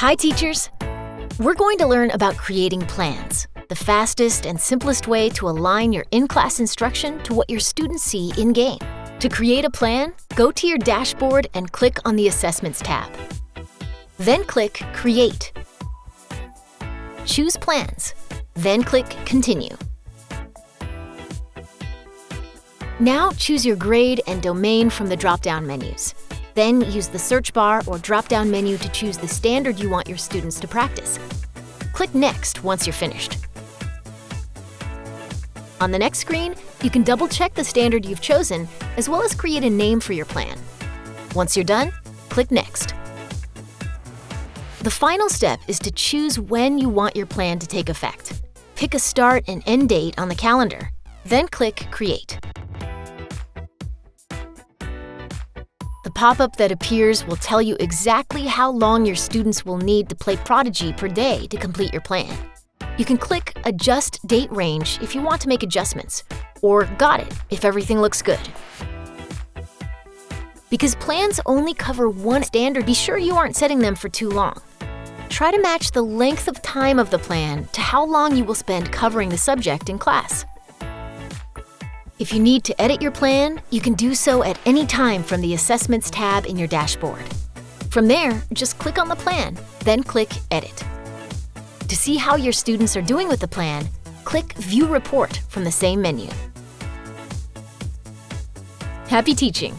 Hi, teachers! We're going to learn about creating plans, the fastest and simplest way to align your in-class instruction to what your students see in-game. To create a plan, go to your dashboard and click on the Assessments tab. Then click Create. Choose Plans, then click Continue. Now choose your grade and domain from the drop-down menus. Then use the search bar or drop-down menu to choose the standard you want your students to practice. Click Next once you're finished. On the next screen, you can double-check the standard you've chosen, as well as create a name for your plan. Once you're done, click Next. The final step is to choose when you want your plan to take effect. Pick a start and end date on the calendar, then click Create. The pop-up that appears will tell you exactly how long your students will need to play Prodigy per day to complete your plan. You can click Adjust Date Range if you want to make adjustments, or Got it if everything looks good. Because plans only cover one standard, be sure you aren't setting them for too long. Try to match the length of time of the plan to how long you will spend covering the subject in class. If you need to edit your plan, you can do so at any time from the Assessments tab in your dashboard. From there, just click on the plan, then click Edit. To see how your students are doing with the plan, click View Report from the same menu. Happy teaching!